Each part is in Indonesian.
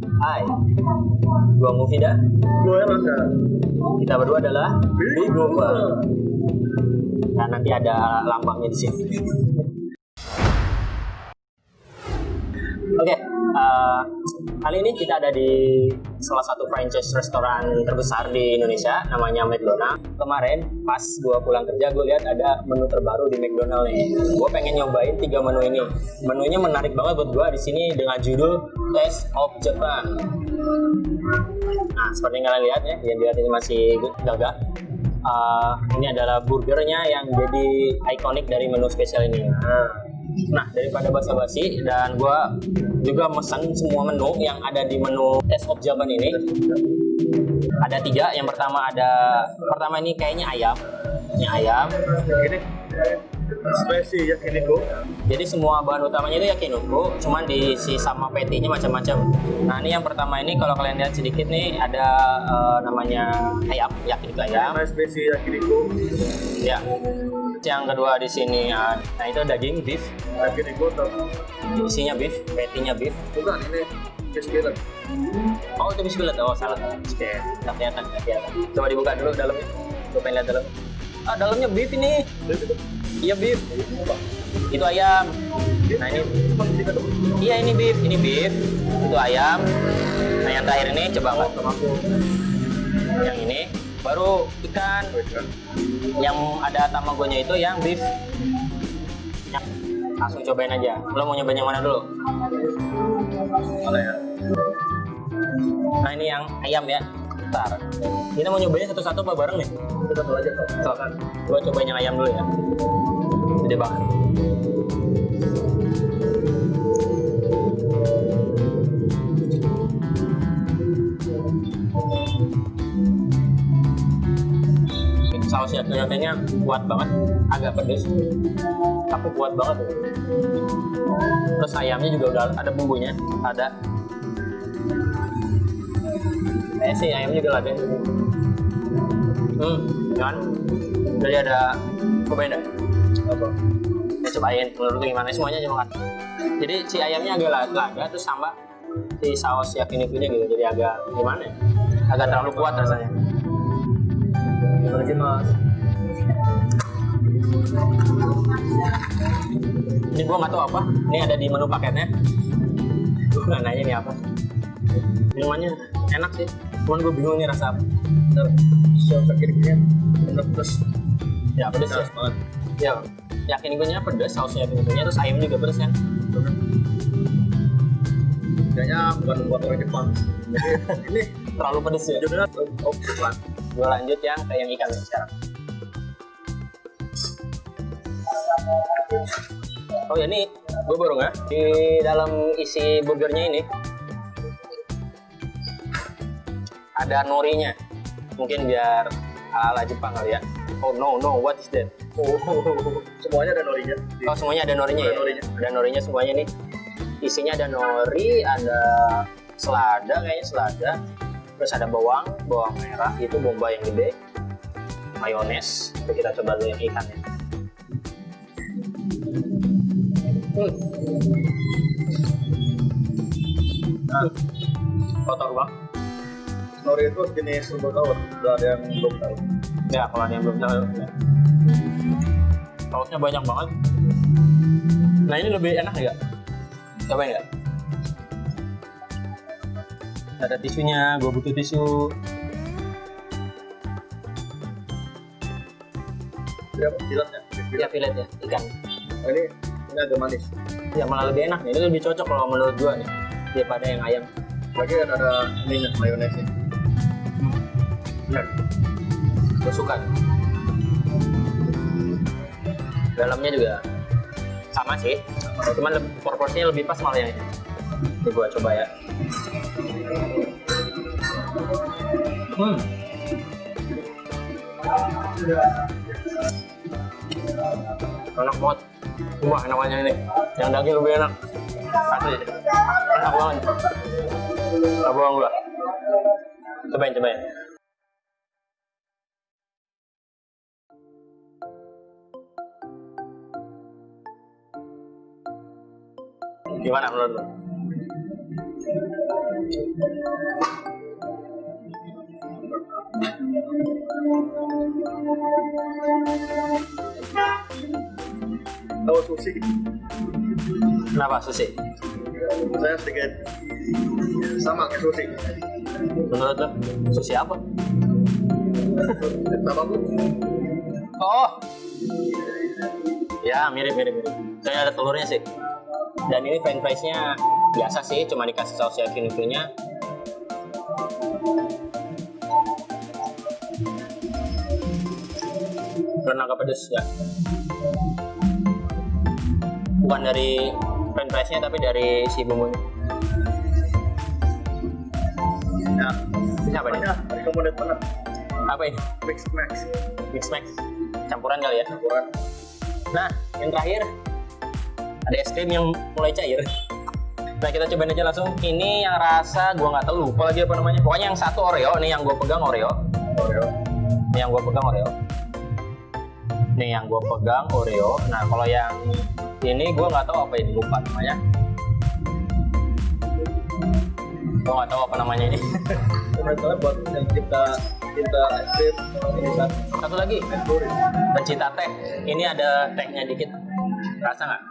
Hai, gua Mufida. Gue maka Kita berdua adalah Big Mover. Nah, nanti ada lambangnya di sini. Oke, eh, kali ini kita ada di salah satu franchise restoran terbesar di Indonesia, namanya McDonald. Kemarin pas gua pulang kerja, gue lihat ada menu terbaru di McDonald nih. Gue pengen nyobain tiga menu ini. Menunya menarik banget buat gua di sini dengan judul Taste of Japan. Nah, seperti yang kalian lihat ya, yang lihat ini masih gagah. Uh, ini adalah burgernya yang jadi ikonik dari menu spesial ini. Nah, daripada basa-basi dan gua juga mesen semua menu yang ada di menu Taste of Japan ini. Ada tiga. Yang pertama ada pertama ini kayaknya ayam. Ini ayam. ini spesi yakiniku. Jadi semua bahan utamanya itu yakiniku, cuman diisi sama patty-nya macam-macam. Nah, ini yang pertama ini kalau kalian lihat sedikit nih ada eh, namanya ayam, yakiniku ayam. Nah spesi yakiniku. Ya. Yang kedua di sini ya, nah itu daging beef, Yakiniku atau isinya beef, patty-nya beef. bukan ini fillet. Oh itu fillet, oh salah. Oke, nggak kelihatan, kelihatan. Coba dibuka dulu dalamnya. Gue pengen lihat dalam. Ah dalamnya beef ini. Iya beef. Itu ayam. Nah ini, iya ini beef, ini beef. Itu ayam. Nah yang terakhir ini coba nggak? Yang ini baru ikan. Yang ada tamagonya itu yang beef. Ya, langsung cobain aja. Lo mau nyobain yang mana dulu? Mana ya? Nah ini yang ayam ya. Bentar. Kita mau nyobain satu-satu apa bareng nih? Kita satu aja kok. Gua cobain yang ayam dulu ya. Gede banget. Saus yakininya kuat banget, agak pedes, tapi kuat banget. Terus ayamnya juga udah ada bumbunya, ada. Kayaknya sih ayamnya juga ada. Hmm, kan? Jadi ada cobain. Apa? Ya, cobain menurut gimana semuanya kan. Jadi si ayamnya agak la- lada terus sama si saus yakiniku-nya gitu. Jadi agak gimana ya? Agak terlalu kuat rasanya. Ini gua nggak tahu apa. Ini ada di menu paketnya. Gua nggak nanya ini apa. Minumannya enak sih. Cuman gue bingung ini rasa apa. Saus yakiniku bener pedas. Ya pedes ya. Banget. Ya yakinikunya pedes, saus yakinikunya terus ayam juga pedes kan. Kayaknya bukan buat orang Jepang. Ini Terlalu pedes ya. judulnya of Japan. Gue lanjut yang ke yang ikan sekarang. Oh ya ini gue baru nggak di dalam isi burgernya ini ada norinya. Mungkin biar ala Jepang kali ya. Oh no no what is that? Oh, semuanya ada norinya. Oh semuanya ada norinya Ada ya? norinya. Ada norinya semuanya nih. Isinya ada nori, ada selada kayaknya selada. Terus ada bawang, bawang merah itu bombay yang gede. Mayones. Itu kita coba dulu yang ikannya. Hmm. Nah, kotor banget. Nori itu jenis serba tawar. Udah ada yang belum tahu. Ya, kalau ada yang belum tahu. ya. Sausnya banyak banget. Nah, ini lebih enak nggak? Cobain nggak? Ada tisunya, gue butuh tisu. Dia apa? Jilatnya. Ya, fillet ya, ikan. Oh, ini ini agak manis. Ya, malah lebih enak nih. Ini lebih cocok kalau menurut gua nih. Daripada yang ayam. Lagi ada ada minyak mayonesnya. Bener. Gue suka. Dalamnya juga sama sih. Cuman proporsinya lebih pas malah yang ini. Ini gua coba ya. Hmm. Enak banget. Wah, namanya ini. Yang daging lebih enak. Asli. Enak banget. Gak bohong gua. Cobain, cobain. Gimana menurut lu? Tahu sushi. Kenapa sushi? Saya sedikit sama kayak sushi. Menurut lo sushi apa? Nama aku Oh. Ya, mirip mirip mirip. Saya ada telurnya sih. Dan ini french fries-nya biasa sih, cuma dikasih saus yakiniku-nya. Karena agak pedes ya. Bukan dari french fries-nya tapi dari si bumbunya. ya. Ini apa nih? Recommended banget. Apa ini? Mix Max. Mix Max. Campuran kali ya? Campuran. Nah, yang terakhir ada es krim yang mulai cair. Nah, kita cobain aja langsung. Ini yang rasa gua nggak tahu lupa lagi apa namanya. Pokoknya yang satu Oreo, nih yang gua pegang Oreo. Oreo. Ini yang gua pegang Oreo. Nih yang gua pegang Oreo. Nah, kalau yang ini gua nggak tahu apa ini, lupa namanya. Gua nggak tahu apa namanya ini. Komentarnya buat yang kita cinta es krim ini kan Satu lagi, pencinta teh. Ini ada tehnya dikit. Rasa nggak?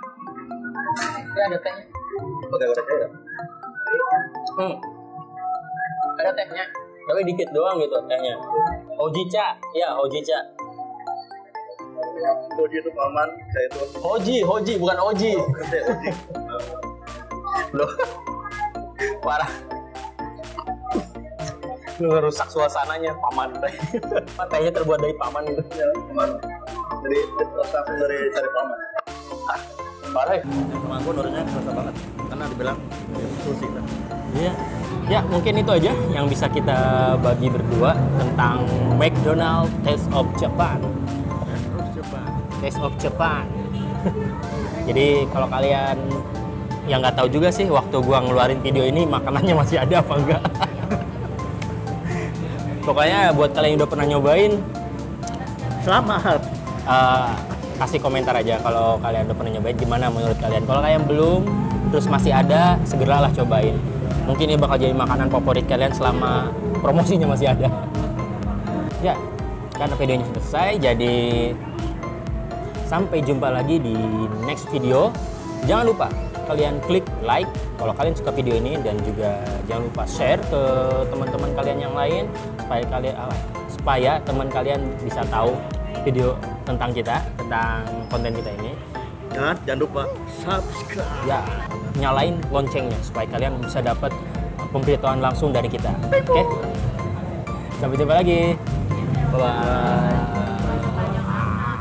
Ini ada tehnya. Pakai goreng. Hmm. Ada tehnya, tapi dikit doang gitu tehnya. Ojicha, ya Ojicha. Uji itu paman, saya itu Hoji, Hoji bukan Oji. Loh. Parah. Lu ngerusak suasananya paman teh. Tehnya terbuat dari paman gitu. Ya, paman. Jadi rasa dari cari paman. Ah, parah kerasa banget. Karena dibilang kan. Iya. Ya, mungkin itu aja yang bisa kita bagi berdua tentang McDonald Taste of Japan. Terus coba. Taste of Japan. Jadi kalau kalian yang nggak tahu juga sih waktu gua ngeluarin video ini makanannya masih ada apa enggak. Pokoknya buat kalian yang udah pernah nyobain Selamat. eh, kasih komentar aja kalau kalian udah pernah nyobain gimana menurut kalian. Kalau kalian belum terus masih ada segeralah cobain. Mungkin ini bakal jadi makanan favorit kalian selama promosinya masih ada. Ya, karena videonya selesai jadi sampai jumpa lagi di next video. Jangan lupa kalian klik like kalau kalian suka video ini dan juga jangan lupa share ke teman-teman kalian yang lain supaya kalian ah, supaya teman kalian bisa tahu video tentang kita, tentang konten kita ini. Dan jangan lupa subscribe. Ya, nyalain loncengnya supaya kalian bisa dapat pemberitahuan langsung dari kita. Oke? Sampai jumpa lagi. Bye bye.